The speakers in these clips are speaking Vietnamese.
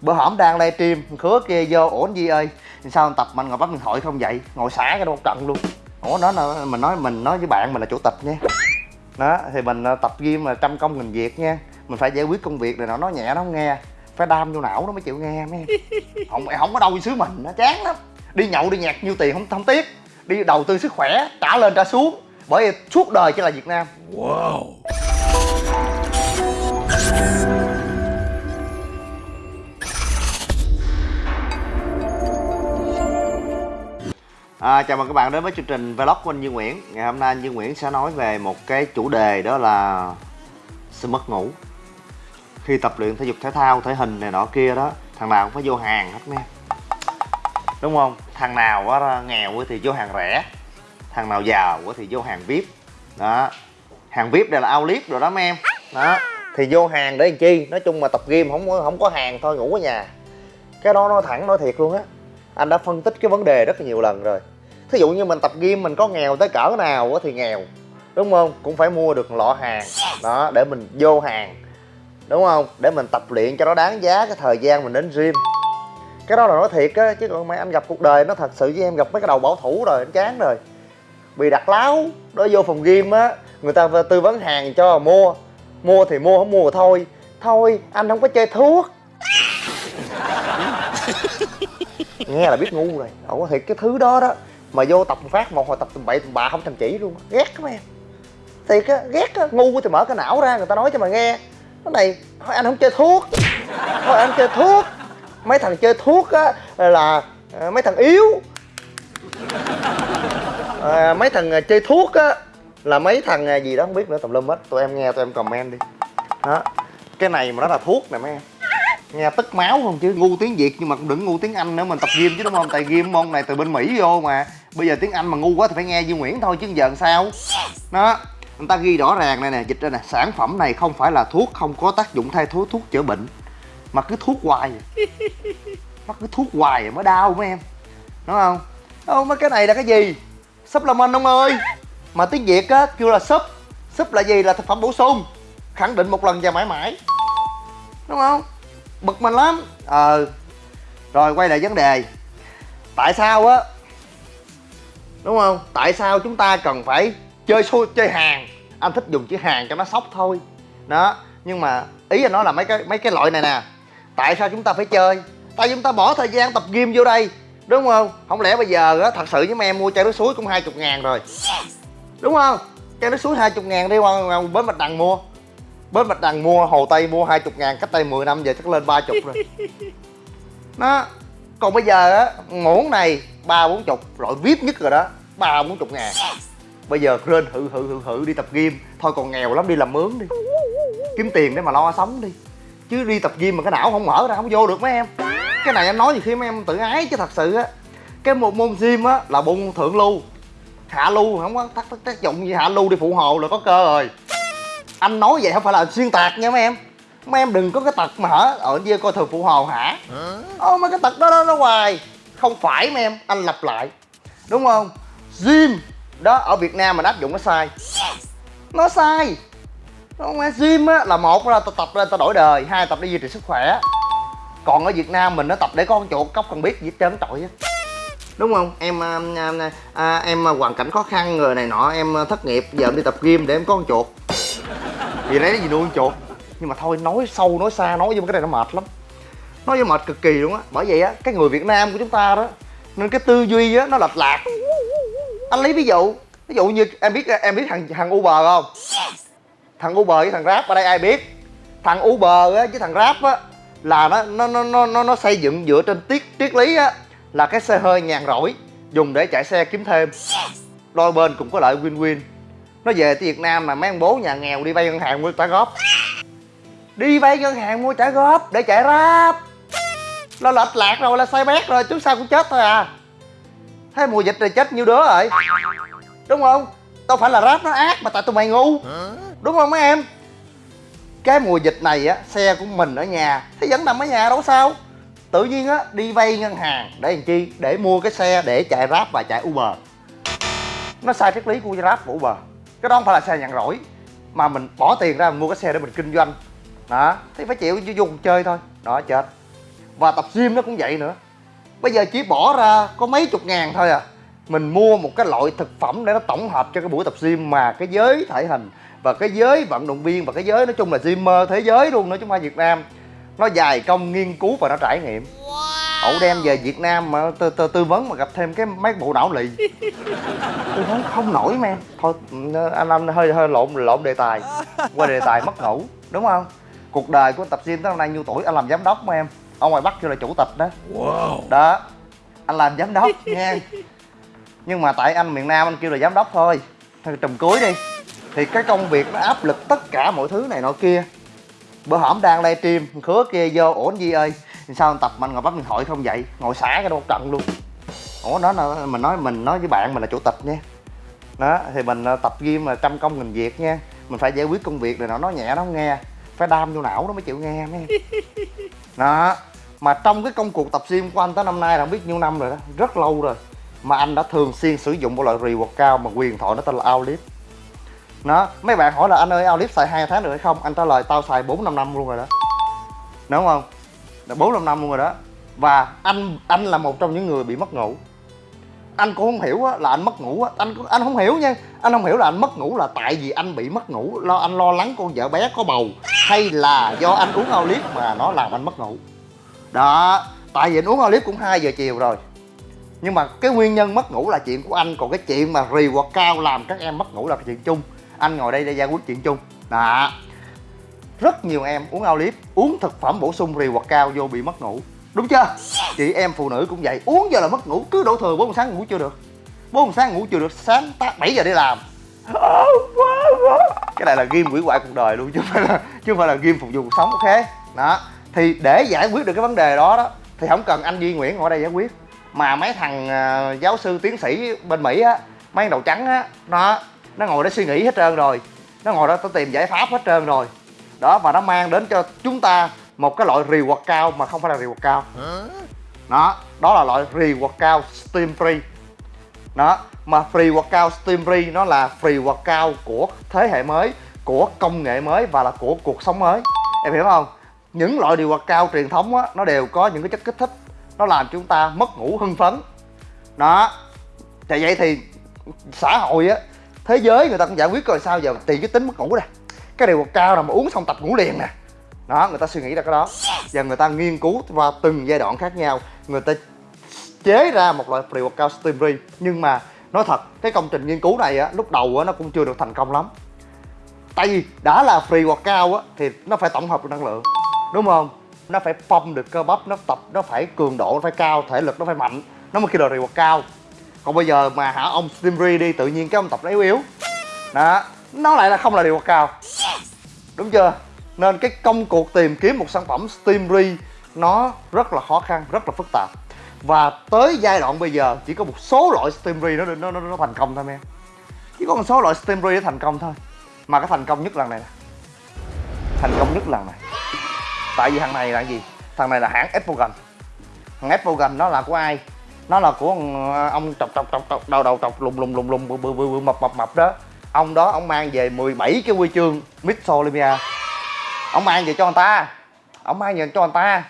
bữa hổm đang livestream khứa kia vô ổn gì ơi? Sao tập mình ngồi bắt điện thoại không vậy? Ngồi xả cái đâu trận luôn. Ủa nó là mình nói mình nói với bạn mình là chủ tịch nha. Đó thì mình ờ, tập gym là trăm công nghìn việc nha. Mình phải giải quyết công việc này nó nói nhẹ nó không nghe. Phải đam vô não nó mới chịu nghe mấy em. Không không có đâu xứ mình nó chán lắm. Đi nhậu đi nhạc nhiêu tiền không không tiếc. Đi đầu tư sức khỏe trả lên trả xuống. Bởi vì suốt đời chỉ là việt nam. Wow. À, chào mừng các bạn đến với chương trình vlog của anh Duy Nguyễn. Ngày hôm nay anh Duy Nguyễn sẽ nói về một cái chủ đề đó là sự mất ngủ. Khi tập luyện thể dục thể thao, thể hình này nọ kia đó Thằng nào cũng phải vô hàng hết nha. Đúng không? Thằng nào quá nghèo thì vô hàng rẻ. Thằng nào giàu thì vô hàng VIP. Đó. Hàng VIP đây là outlet rồi đó mấy em. Đó. Thì vô hàng để làm chi? Nói chung mà tập gym không không có hàng thôi ngủ ở nhà. Cái đó nói thẳng nói thiệt luôn á. Anh đã phân tích cái vấn đề rất là nhiều lần rồi thí dụ như mình tập gym mình có nghèo tới cỡ nào thì nghèo đúng không? Cũng phải mua được lọ hàng đó để mình vô hàng đúng không? Để mình tập luyện cho nó đáng giá cái thời gian mình đến gym. Cái đó là nói thiệt á chứ còn mà anh gặp cuộc đời nó thật sự với em gặp mấy cái đầu bảo thủ rồi anh chán rồi. Bị đặt láo đó vô phòng gym á người ta tư vấn hàng cho mua mua thì mua không mua thì thôi. Thôi anh không có chơi thuốc. Nghe là biết ngu rồi ủa thiệt cái thứ đó đó mà vô tập phát một hồi tập tầm bậy tầm bạ không thành chỉ luôn. Ghét các em. Thiệt á ghét á. Ngu thì mở cái não ra người ta nói cho mà nghe. Cái này thôi anh không chơi thuốc. Thôi anh chơi thuốc. Mấy thằng chơi thuốc á là ờ, mấy thằng yếu. À, mấy thằng ờ, chơi thuốc á là mấy thằng gì đó không biết nữa tùm lum hết. Tụi em nghe tụi em comment đi. Đó. Cái này mà nó là thuốc nè mấy em nghe tức máu không chứ ngu tiếng việt nhưng mà cũng đừng ngu tiếng anh nữa mình tập gym chứ đúng không? Tại gym môn này từ bên mỹ vô mà. Bây giờ tiếng anh mà ngu quá thì phải nghe duy nguyễn thôi chứ giờ làm sao? Đó người ta ghi rõ ràng này nè dịch ra nè sản phẩm này không phải là thuốc không có tác dụng thay thế thuốc chữa bệnh. Mà cứ thuốc hoài. À. nó cứ thuốc hoài mới đau mấy em. Đúng không? Đâu mấy cái này là cái gì? Supplement ông ơi. Mà tiếng việt á kêu là súp. Súp là gì? Là thực phẩm bổ sung. Khẳng định một lần và mãi mãi. Đúng không bực mình lắm. Ờ rồi quay lại vấn đề. Tại sao á? Đúng không? Tại sao chúng ta cần phải chơi xui chơi hàng? Anh thích dùng chữ hàng cho nó sốc thôi. Đó nhưng mà ý anh nói là mấy cái mấy cái loại này nè. Tại sao chúng ta phải chơi? Tại chúng ta bỏ thời gian tập gym vô đây. Đúng không? Không lẽ bây giờ á thật sự với em mua chai nước suối cũng hai chục ngàn rồi? Đúng không? Chai nước suối hai chục ngàn đi qua bến bạch đằng mua bến bạch đằng mua hồ tây mua hai chục ngàn cách đây 10 năm giờ chắc lên ba chục rồi. Đó còn bây giờ á muỗng này ba bốn chục loại vip nhất rồi đó ba bốn chục ngàn. Bây giờ lên hự hự hự hự đi tập gym thôi còn nghèo lắm đi làm mướn đi. Kiếm tiền để mà lo sống đi. Chứ đi tập gym mà cái não không mở ra không vô được mấy em. Cái này anh nói gì khi mấy em tự ái chứ thật sự á. Cái một môn gym á là môn thượng lưu. Hạ lưu không có tác, tác, tác dụng gì hạ lưu đi phụ hồ là có cơ rồi anh nói vậy không phải là xuyên tạc nha mấy em. Mấy em đừng có cái tật mà hả? Ở kia coi thường phụ hồ hả? Ô mấy cái tật đó đó nó hoài. Không phải mấy em anh lặp lại. Đúng không? Gym đó ở việt nam mình áp dụng nó sai. Nó sai. Không? Phải gym á là một là tao tập lên tao đổi đời hai tập để duy trì sức khỏe. Còn ở việt nam mình nó tập để con chuột cóc cần biết gì hết trơn trọi á đúng không? Em à, à, à, em hoàn cảnh khó khăn người này nọ em thất nghiệp giờ em đi tập gym để em có con chuột vì đấy gì nuôi con chuột? Nhưng mà thôi nói sâu nói xa nói vô cái này nó mệt lắm. Nói vô mệt cực kỳ luôn á. Bởi vậy á cái người việt nam của chúng ta đó nên cái tư duy á nó lệch lạc. Anh lấy ví dụ ví dụ như em biết em biết thằng thằng uber không? Thằng uber với thằng grab ở đây ai biết? Thằng uber á với thằng grab á là nó nó nó nó nó, nó xây dựng dựa trên triết triết lý á là cái xe hơi nhàn rỗi dùng để chạy xe kiếm thêm. Đôi bên cũng có lợi win win nó về tới việt nam mà mấy ông bố nhà nghèo đi vay ngân hàng mua trả góp. Đi vay ngân hàng mua trả góp để chạy rap nó lệch lạc rồi là sai bét rồi trước sau cũng chết thôi à. Thấy mùa dịch rồi chết nhiêu đứa rồi? Đúng không? Đâu phải là rap nó ác mà tại tụi mày ngu. Đúng không mấy em? Cái mùa dịch này á, xe của mình ở nhà thì vẫn nằm ở nhà đâu sao. Tự nhiên á, đi vay ngân hàng để làm chi? Để mua cái xe để chạy rap và chạy uber. Nó sai triết lý của grab và uber cái đó không phải là xe nhàn rỗi, mà mình bỏ tiền ra mình mua cái xe để mình kinh doanh. Đó, thì phải chịu vô dùng chơi thôi. Đó, chết. Và tập gym nó cũng vậy nữa. Bây giờ chỉ bỏ ra có mấy chục ngàn thôi à. Mình mua một cái loại thực phẩm để nó tổng hợp cho cái buổi tập gym mà cái giới thể hình và cái giới vận động viên và cái giới, nói chung là gymmer thế giới luôn, nói chúng ta Việt Nam. Nó dài công nghiên cứu và nó trải nghiệm ẩu đem về Việt Nam mà tư, tư, tư vấn mà gặp thêm cái mấy bộ não lì. Tư vấn không nổi men thôi anh anh hơi hơi lộn lộn đề tài. Qua đề tài mất ngủ đúng không? Cuộc đời của tập gym tới hôm nay nhiêu tuổi? Anh làm giám đốc mà em. Ở ngoài bắc kêu là chủ tịch đó. Wow. đó. Anh làm giám đốc nha. Nhưng mà tại anh miền nam anh kêu là giám đốc thôi. Thôi trùm cuối đi. Thì cái công việc nó áp lực tất cả mọi thứ này nọ kia. Bữa hổm đang livestream khứa kia vô ổn gì ơi sao anh tập mà anh ngồi bắt điện thoại không vậy? Ngồi xả cái đâu trận luôn. Ủa nó là mình nói mình nói với bạn mình là chủ tịch nha. Đó thì mình ờ, tập gym là trăm công nghìn việc nha. Mình phải giải quyết công việc rồi nó nói nhẹ nó không nghe. Phải đam vô não nó mới chịu nghe mấy đó mà trong cái công cuộc tập gym của anh tới năm nay là không biết nhiêu năm rồi đó rất lâu rồi mà anh đã thường xuyên sử dụng một loại reward cao mà quyền thoại nó tên là Outlift nó mấy bạn hỏi là anh ơi Outlift xài hai tháng được hay không? Anh trả lời tao xài bốn năm năm luôn rồi đó. Đúng không là bốn năm năm luôn rồi đó. Và anh anh là một trong những người bị mất ngủ. Anh cũng không hiểu á, là anh mất ngủ á. Anh anh không hiểu nha. Anh không hiểu là anh mất ngủ là tại vì anh bị mất ngủ lo anh lo lắng con vợ bé có bầu hay là do anh uống Outlift mà nó làm anh mất ngủ. Đó tại vì anh uống Outlift cũng 2 giờ chiều rồi. Nhưng mà cái nguyên nhân mất ngủ là chuyện của anh còn cái chuyện mà reward cao làm các em mất ngủ là chuyện chung. Anh ngồi đây để giải quyết chuyện chung. Đó rất nhiều em uống Outlift uống thực phẩm bổ sung reward cao vô bị mất ngủ. Đúng chưa? Chị em phụ nữ cũng vậy uống giờ là mất ngủ cứ đổ thừa bốn sáng ngủ chưa được. Bốn sáng ngủ chưa được sáng tác 7 giờ đi làm. Cái này là game quỷ hoại cuộc đời luôn chứ không phải là chứ không phải là game phục vụ cuộc sống ok? Đó. Thì để giải quyết được cái vấn đề đó đó thì không cần anh duy nguyễn ngồi đây giải quyết. Mà mấy thằng uh, giáo sư tiến sĩ bên mỹ á mấy đầu trắng á nó nó ngồi đó suy nghĩ hết trơn rồi. Nó ngồi đó nó tìm giải pháp hết trơn rồi đó và nó mang đến cho chúng ta một cái loại reward cao mà không phải là reward cao. Đó đó là loại reward cao steam free. Đó mà free workout steam free nó là free workout của thế hệ mới của công nghệ mới và là của cuộc sống mới. Em hiểu không? Những loại điều cao truyền thống á nó đều có những cái chất kích thích. Nó làm chúng ta mất ngủ hưng phấn. Đó thì vậy thì xã hội á thế giới người ta cũng giải quyết rồi sao giờ tìm cái tính mất ngủ đây cái điều cao là mà uống xong tập ngủ liền nè. Đó người ta suy nghĩ ra cái đó. Và người ta nghiên cứu qua từng giai đoạn khác nhau. Người ta chế ra một loại pre workout steam free nhưng mà nói thật cái công trình nghiên cứu này á lúc đầu á nó cũng chưa được thành công lắm. Tại vì đã là free workout á thì nó phải tổng hợp được năng lượng. Đúng không? Nó phải phong được cơ bắp nó tập nó phải cường độ nó phải cao thể lực nó phải mạnh. Nó mới kêu là cao còn bây giờ mà hả ông Stimry đi tự nhiên cái ông tập nó yếu yếu. Đó nó lại là không là reward cao đúng chưa? Nên cái công cuộc tìm kiếm một sản phẩm Stimry nó rất là khó khăn rất là phức tạp. Và tới giai đoạn bây giờ chỉ có một số loại Stimry nó nó nó, nó thành công thôi em. Chỉ có một số loại Stimry nó thành công thôi. Mà cái thành công nhất lần này nè. Thành công nhất lần này. Tại vì thằng này là gì? Thằng này là hãng Apple thằng Apple nó là của ai? Nó là của ông ờ, trọc trọc trọc trọc đầu đầu trọc lùng lùng lùng lùng bự bự bự mập mập mập đó ông đó ông mang về 17 cái huy chương Miss Olympia ông mang về cho người ta. Ông mang về cho người ta.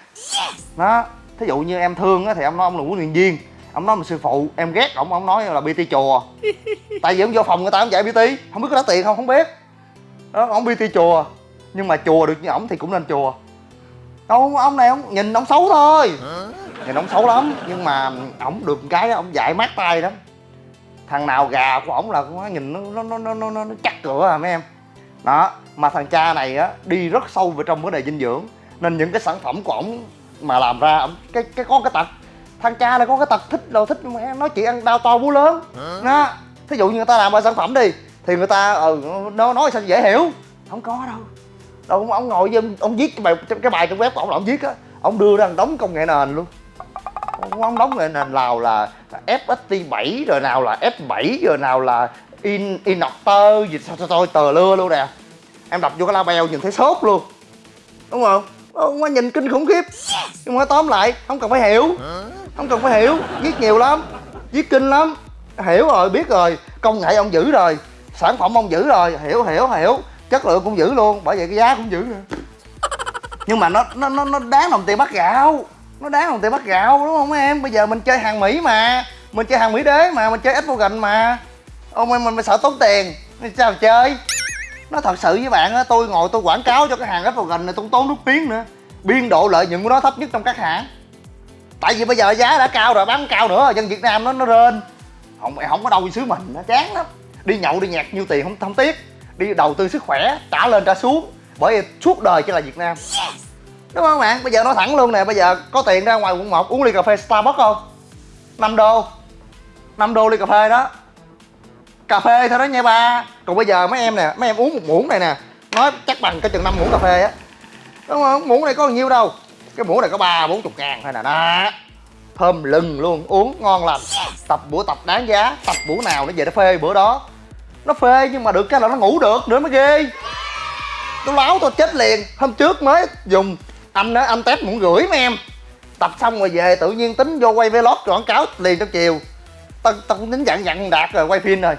Đó. Thí dụ như em thương á thì ông nói ông là huấn luyện viên. Ông nói mình sư phụ. Em ghét ông ông nói là bt chùa. Tại vì ông vô phòng người ta ông dạy bt không biết có đá tiền không không biết. Đó ông bt chùa. Nhưng mà chùa được như ổng thì cũng nên chùa. Đâu ông này ông nhìn ông xấu thôi. Nhìn ông xấu lắm. Nhưng mà ổng được cái ông dạy mát tay lắm thằng nào gà của ổng là nó nhìn nó nó nó nó, nó, nó chắc cửa à mấy em. Đó mà thằng cha này á đi rất sâu vào trong vấn đề dinh dưỡng. Nên những cái sản phẩm của ổng mà làm ra ổng cái cái có cái tật. Thằng cha này có cái tật thích đồ thích mà nói chuyện ăn đau to bú lớn. Đó thí dụ như người ta làm ra sản phẩm đi thì người ta ừ, nó nói sao dễ hiểu. Không có đâu. Đâu ông ngồi với ông, ông viết cái bài cái bài trong web của ông là ông viết á ông đưa ra đóng công nghệ nền luôn ông đóng nền nào là FST 7 rồi nào là F7 rồi nào là in Inotter gì sao tôi tờ lưa luôn nè. Em đọc vô cái label nhìn thấy sốt luôn. Đúng không? Ông quá nhìn kinh khủng khiếp. Nhưng mà tóm lại không cần phải hiểu. Không cần phải hiểu. Viết nhiều lắm. Viết kinh lắm. Hiểu rồi biết rồi. Công nghệ ông giữ rồi. Sản phẩm ông giữ rồi. Hiểu hiểu hiểu. Chất lượng cũng giữ luôn. Bởi vậy cái giá cũng giữ nữa. Nhưng mà nó nó nó, nó đáng đồng tiền bắt gạo nó đáng bằng tiền bắt gạo, đúng không em? Bây giờ mình chơi hàng mỹ mà. Mình chơi hàng mỹ đế mà, mình chơi ít vô gần mà ô mình mình sợ tốn tiền. Sao mà chơi? Nó thật sự với bạn á, tôi ngồi tôi quảng cáo cho cái hàng ít vô gần này tôi tốn nước tiếng nữa. Biên độ lợi nhuận của nó thấp nhất trong các hãng. Tại vì bây giờ giá đã cao rồi, bán cao nữa. Dân việt nam nó nó rên. Không không có đâu đi xứ mình, nó chán lắm. Đi nhậu, đi nhạc nhiêu tiền không không tiếc. Đi đầu tư sức khỏe, trả lên, trả xuống. Bởi vì suốt đời chỉ là việt nam đúng không bạn? Bây giờ nói thẳng luôn nè, bây giờ có tiền ra ngoài quận 1 uống ly cà phê starbucks không? 5 đô. 5 đô ly cà phê đó. Cà phê thôi đó nha ba. Còn bây giờ mấy em nè, mấy em uống một muỗng này nè. Nói chắc bằng cái chừng năm muỗng cà phê á. Đúng không? Muỗng này có bao nhiêu đâu? Cái muỗng này có ba, bốn chục ngàn thôi nè, đó. Thơm lừng luôn, uống ngon lành. Tập bữa tập đáng giá, tập bữa nào nó về nó phê bữa đó. Nó phê nhưng mà được cái là nó ngủ được, nữa mới ghê. Tôi láo tôi chết liền. Hôm trước mới dùng anh đó anh test muốn gửi mấy em. Tập xong rồi về tự nhiên tính vô quay vlog quảng cáo liền trong chiều. Tao tao cũng tính dặn dặn đạt rồi quay phim rồi.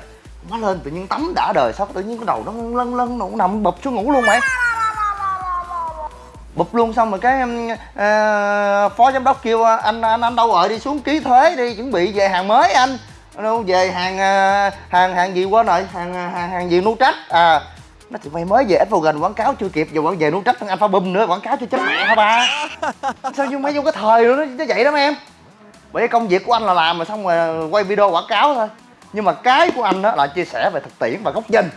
Má lên tự nhiên tắm đã đời sao tự nhiên cái đầu nó lân lân nó nằm bụp xuống ngủ luôn mày. Bụp luôn xong rồi cái uh, phó giám đốc kêu ờ, anh anh anh đâu rồi? Đi xuống ký thuế đi chuẩn bị về hàng mới anh. Đâu về hàng uh, hàng hàng gì quên rồi? Hàng hàng hàng gì nu trách à nó thì mày mới về ít vào gần quảng cáo chưa kịp giờ vẫn về nu trách thằng alpha bum nữa quảng cáo cho chết mẹ hả ba? Sao nhưng mấy vô cái thời nữa nó vậy đó em? Bởi công việc của anh là làm mà xong rồi quay video quảng cáo thôi. Nhưng mà cái của anh đó là chia sẻ về thực tiễn và góc nhìn.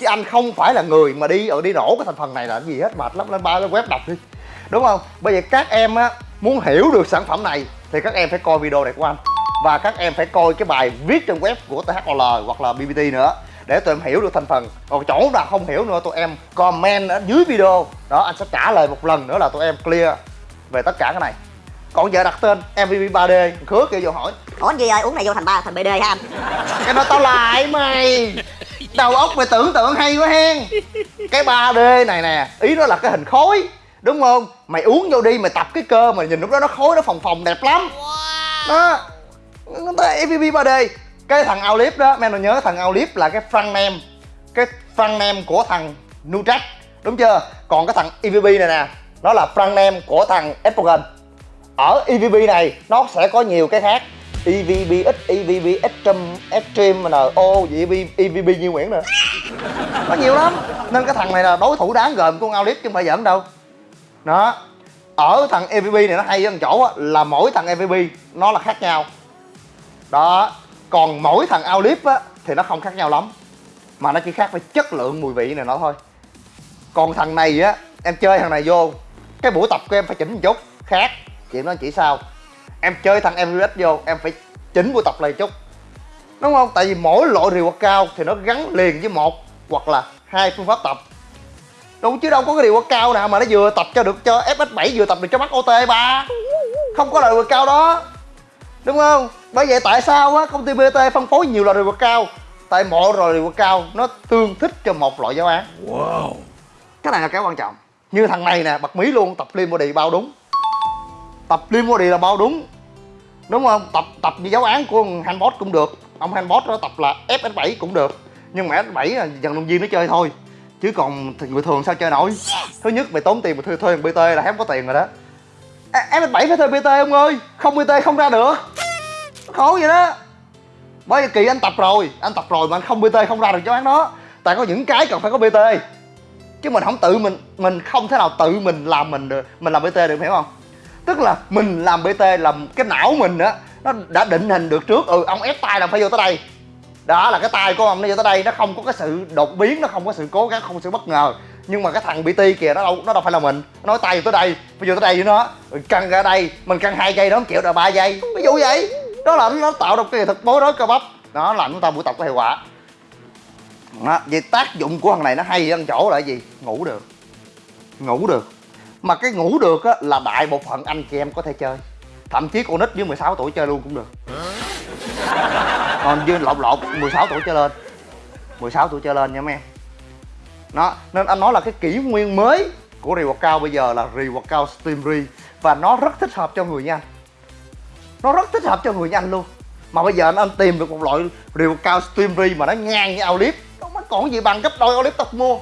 Chứ anh không phải là người mà đi ở đi nổ cái thành phần này là gì hết mệt lắm lên ba lên web đọc đi. Đúng không? Bây giờ các em á muốn hiểu được sản phẩm này thì các em phải coi video này của anh. Và các em phải coi cái bài viết trên web của THOL hoặc là BBT nữa để tụi em hiểu được thành phần. Còn chỗ nào không hiểu nữa tụi em comment ở dưới video. Đó anh sẽ trả lời một lần nữa là tụi em clear về tất cả cái này. Còn giờ đặt tên MVP 3D khứa kêu vô hỏi. Ủa anh gì ơi uống này vô thành ba thành BD hả anh? Cái đó tao lại mày. Đầu óc mày tưởng tượng hay quá hen. Cái 3D này nè ý nó là cái hình khối đúng không? Mày uống vô đi mày tập cái cơ mà nhìn lúc đó nó khối nó phồng phồng đẹp lắm. Đó. Nó tới MVP 3D cái thằng Aulip đó men nhớ thằng Aulip là cái front name cái front name của thằng Nutrack đúng chưa? Còn cái thằng EVP này nè nó là front name của thằng Estrogen ở EVP này nó sẽ có nhiều cái khác. EVBX, EVB Extreme, Extreme, NO, EVB, EVB Như Nguyễn nữa Có nhiều lắm. Nên cái thằng này là đối thủ đáng gờm của con Aulip chứ không phải giỡn đâu. Đó. Ở thằng evb này nó hay ở chỗ là mỗi thằng evb nó là khác nhau. Đó. Còn mỗi thằng Aulip á, thì nó không khác nhau lắm. Mà nó chỉ khác về chất lượng mùi vị này nó thôi. Còn thằng này á, Em chơi thằng này vô, Cái buổi tập của em phải chỉnh một chút, Khác. Chuyện đó chỉ sao? Em chơi thằng MVS vô, em phải chỉnh buổi tập lại chút. Đúng không? Tại vì mỗi loại reward cao thì nó gắn liền với một hoặc là hai phương pháp tập. Đúng, chứ đâu có cái điều cao nào mà nó vừa tập cho được, cho FS7 vừa tập được cho mắt OT ba. Không có loại reward cao đó. Đúng không? Bởi vậy tại sao á công ty BT phân phối nhiều loại reward cao? Tại mỗi loại reward cao nó tương thích cho một loại giáo án. Wow. Cái này là cái quan trọng. Như thằng này nè bật mí luôn tập lean body bao đúng. Tập lean body là bao đúng. Đúng không? Tập tập như giáo án của handbot cũng được. Ông handbot đó tập là fs7 cũng được. Nhưng mà f7 là dần động viên nó chơi thôi. Chứ còn thì người thường sao chơi nổi? Thứ nhất mày tốn tiền mà thuê thuê bt là hết có tiền rồi đó. Fs7 phải thuê bt ông ơi. Không bt không ra được khó vậy đó. Bởi vì kỳ anh tập rồi, anh tập rồi mà anh không bt không ra được cho án đó. Tại có những cái cần phải có bt chứ mình không tự mình mình không thể nào tự mình làm mình được, mình làm bt được, hiểu không? Tức là mình làm bt làm cái não mình á, nó đã định hình được trước. Ừ ông ép tay là phải vô tới đây. Đó là cái tay của ông nó vô tới đây, nó không có cái sự đột biến, nó không có sự cố gắng, không có sự bất ngờ. Nhưng mà cái thằng bt kìa, nó đâu nó đâu phải là mình. Nó nói tay vô tới đây, phải vô tới đây với nó ừ, căng ra đây, mình căng hai giây nó chịu là ba giây. Ví dụ vậy đó là nó tạo được cái thực bố rối cơ bắp. Đó là chúng ta buổi tập có hiệu quả. Đó, vậy tác dụng của thằng này nó hay ở chỗ là gì? Ngủ được. Ngủ được. Mà cái ngủ được á là đại bộ phận anh chị em có thể chơi. Thậm chí con nít dưới 16 tuổi chơi luôn cũng được. Còn dưới lộn lộn 16 tuổi chơi lên. 16 tuổi chơi lên nha mấy em. Nó nên anh nói là cái kỷ nguyên mới của reward cao bây giờ là reward cao steam re và nó rất thích hợp cho người nha anh nó rất thích hợp cho người như anh luôn. Mà bây giờ anh, anh tìm được một loại rìu cao steam mà nó ngang như Olip nó còn gì bằng gấp đôi Olip tập mua.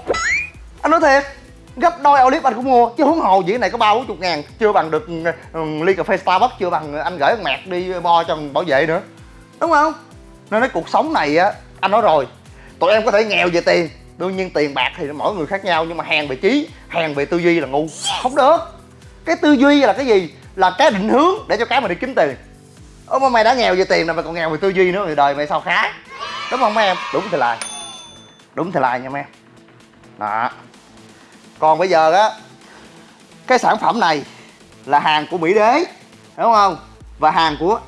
Anh nói thiệt gấp đôi Olip anh cũng mua chứ huống hồ gì này có ba bốn chục ngàn chưa bằng được ừ, ừ, ly cà phê starbucks chưa bằng anh gửi con mẹt đi bo cho bảo vệ nữa. Đúng không? Nên cái cuộc sống này á anh nói rồi tụi em có thể nghèo về tiền đương nhiên tiền bạc thì mỗi người khác nhau nhưng mà hàng về trí hàng về tư duy là ngu. Không được. Cái tư duy là cái gì? Là cái định hướng để cho cái mà đi kiếm tiền ơ mà mày đã nghèo về tiền rồi mày còn nghèo về tư duy nữa, thì đời mày sao khá? Đúng không, mấy em? Đúng thì lại. Đúng thì lại nha, mấy em. Đó. Còn bây giờ á, cái sản phẩm này là hàng của mỹ đế, đúng không? Và hàng của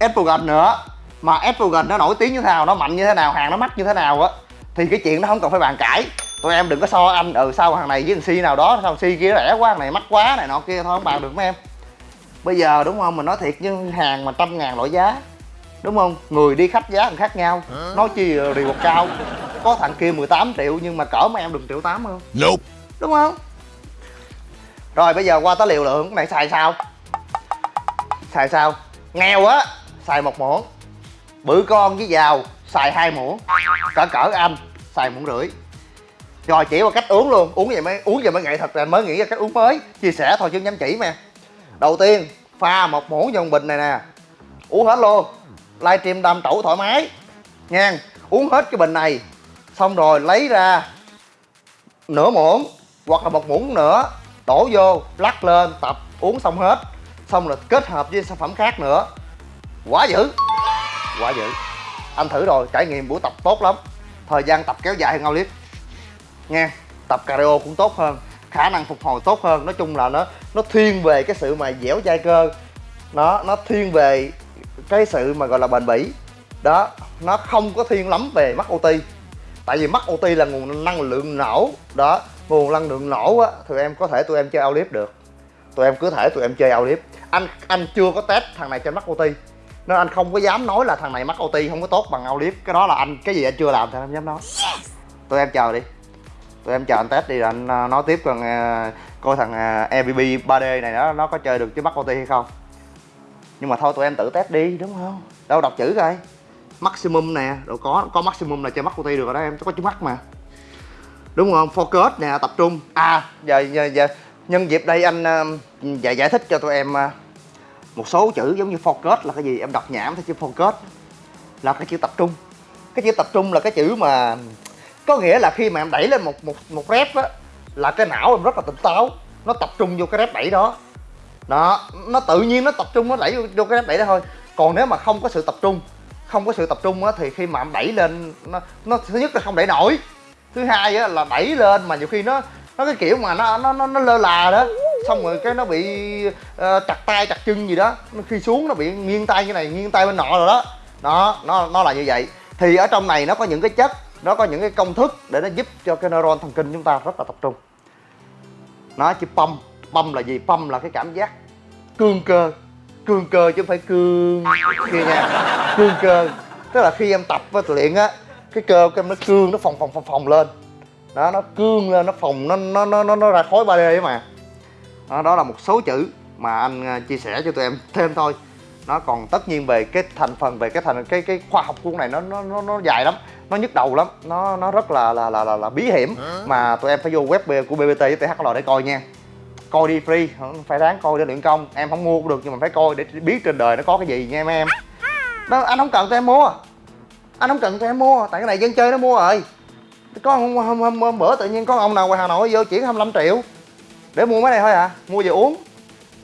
Apple nữa. Mà Apple nó nổi tiếng như thế nào, nó mạnh như thế nào, hàng nó mắc như thế nào á, thì cái chuyện nó không cần phải bàn cãi. Tụi em đừng có so anh ừ sao hàng này với thằng si nào đó, sao si kia rẻ quá, hàng này mắc quá, này nọ kia, thôi không bàn được, mấy em bây giờ đúng không? Mình nói thiệt như hàng mà trăm ngàn loại giá. Đúng không? Người đi khách giá còn khác nhau. Nói chi rìu một cao. Có thằng kia 18 triệu nhưng mà cỡ mấy em đừng triệu tám không? Nope. đúng không? Rồi bây giờ qua tới liều lượng. Này xài sao? Xài sao? Nghèo á. Xài một muỗng. Bự con với giàu. Xài hai muỗng. Cỡ cỡ anh xài muỗng rưỡi. Rồi chỉ qua cách uống luôn. Uống vậy mới uống vậy mới nghệ thuật là mới nghĩ ra cách uống mới. Chia sẻ thôi chứ dám chỉ mà đầu tiên, pha một muỗng vào bình này nè. Uống hết luôn. Livestream đâm trẩu thoải mái. Nha, uống hết cái bình này. Xong rồi lấy ra nửa muỗng hoặc là một muỗng nữa, đổ vô, lắc lên, tập, uống xong hết. Xong rồi kết hợp với sản phẩm khác nữa. Quá dữ. Quá dữ. Anh thử rồi, trải nghiệm buổi tập tốt lắm. Thời gian tập kéo dài hơn ngao liếc. Nha, tập cardio cũng tốt hơn khả năng phục hồi tốt hơn. Nói chung là nó nó thiên về cái sự mà dẻo dai cơ. Nó nó thiên về cái sự mà gọi là bền bỉ. Đó nó không có thiên lắm về mắc OT tại vì mắc OT là nguồn năng lượng nổ đó nguồn năng lượng nổ á thì em có thể tụi em chơi ao clip được. Tụi em cứ thể tụi em chơi ao clip anh anh chưa có test thằng này trên mắc OT nên anh không có dám nói là thằng này mắc OT không có tốt bằng ao clip cái đó là anh cái gì anh chưa làm thì anh không dám nói. Tụi em chờ đi tụi em chờ anh test đi rồi anh à, nói tiếp còn à, coi thằng à, ebb 3D này nó nó có chơi được chứ bắt OT hay không. Nhưng mà thôi tụi em tự test đi đúng không? Đâu đọc chữ coi. Maximum nè đâu có có maximum là chơi mắt OT được rồi đó em có chữ mắt mà. Đúng không? Focus nè tập trung. À giờ giờ, giờ nhân dịp đây anh giải giải thích cho tụi em một số chữ giống như focus là cái gì? Em đọc nhảm thấy chữ focus là cái chữ tập trung. Cái chữ tập trung là cái chữ mà có nghĩa là khi mà em đẩy lên một một một rep á là cái não em rất là tỉnh táo. Nó tập trung vô cái rep đẩy đó. Đó nó tự nhiên nó tập trung nó đẩy vô, vô cái rep đẩy đó thôi. Còn nếu mà không có sự tập trung không có sự tập trung á thì khi mà em đẩy lên nó nó thứ nhất là không đẩy nổi. Thứ hai á là đẩy lên mà nhiều khi nó nó cái kiểu mà nó nó nó, nó lơ là đó. Xong rồi cái nó bị uh, chặt tay chặt chân gì đó. Nó khi xuống nó bị nghiêng tay như này nghiêng tay bên nọ rồi đó. Đó nó nó là như vậy. Thì ở trong này nó có những cái chất nó có những cái công thức để nó giúp cho cái neuron thần kinh chúng ta rất là tập trung. Nó chỉ pump pump là gì? Pump là cái cảm giác cương cơ. Cương cơ chứ không phải cương kia nha. Cương cơ. Tức là khi em tập với luyện á cái cơ của em nó cương nó phồng phồng phồng phồng lên. Đó nó cương lên nó phồng nó nó nó nó, nó ra khối 3D ấy mà. Đó, đó là một số chữ mà anh à, chia sẻ cho tụi em thêm thôi nó còn tất nhiên về cái thành phần về cái thành cái cái khoa học của này nó nó nó, nó dài lắm nó nhức đầu lắm nó nó rất là là là là, là bí hiểm. Mà tụi em phải vô web của BBT với THL để coi nha. Coi đi free phải ráng coi để luyện công. Em không mua cũng được nhưng mà phải coi để biết trên đời nó có cái gì nha mấy em. Đó anh không cần tụi em mua. Anh không cần tụi em mua tại cái này dân chơi nó mua rồi. Có hôm, hôm, hôm, hôm bữa tự nhiên có ông nào ngoài hà nội vô chuyển 25 triệu để mua mấy này thôi à mua về uống.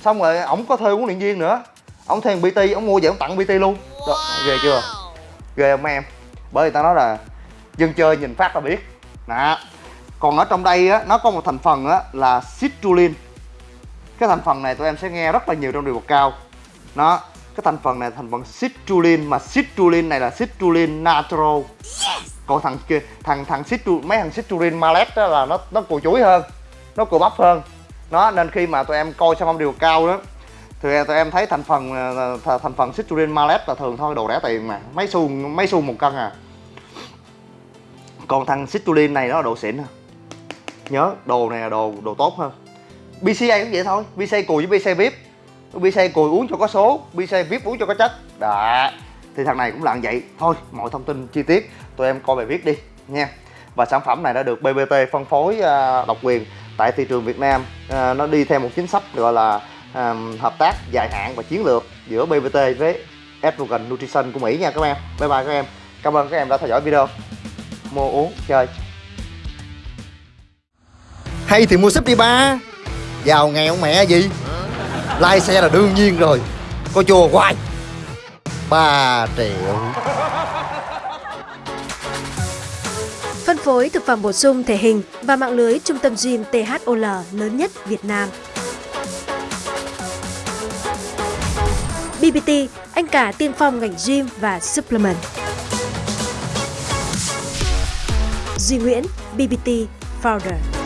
Xong rồi ổng có thuê huấn luyện viên nữa ổng thuê bt ổng mua về ổng tặng bt luôn. Đó, ghê chưa? Ghê không em? Bởi vì tao nói là dân chơi nhìn phát là biết. Đó còn ở trong đây á nó có một thành phần á là citrulline. Cái thành phần này tụi em sẽ nghe rất là nhiều trong điều bậc cao. Nó cái thành phần này thành phần citrulline mà citrulline này là citrulline natro còn thằng kia thằng thằng citru mấy thằng citrulline malet đó là nó nó cùi chuối hơn nó cùi bắp hơn. Nó nên khi mà tụi em coi sản phẩm điều cao đó thì tụi em thấy thành phần thành phần citrulline malet là thường thôi đồ rẻ tiền mà. Mấy xu mấy xu một cân à. Còn thằng citrulline này nó là đồ xịn à nhớ đồ này là đồ đồ tốt hơn. BCA cũng vậy thôi. BCA cùi với BCA VIP. BCA cùi uống cho có số BCA VIP uống cho có chất. Đó. Thì thằng này cũng là vậy. Thôi mọi thông tin chi tiết tụi em coi bài viết đi nha. Và sản phẩm này đã được BBT phân phối uh, độc quyền tại thị trường Việt Nam. À, nó đi theo một chính sách gọi là à, hợp tác dài hạn và chiến lược giữa BBT với Advogan Nutrition của Mỹ nha các em. Bye bye các em. Cảm ơn các em đã theo dõi video. Mua uống chơi. Hay thì mua súp đi ba giàu nghèo mẹ gì? Lai xe là đương nhiên rồi. Có chùa hoài. Ba triệu. Phân phối thực phẩm bổ sung thể hình và mạng lưới trung tâm gym THOL lớn nhất Việt Nam. BBT, anh cả tiên phong ngành gym và supplement. Duy Nguyễn, BBT Founder.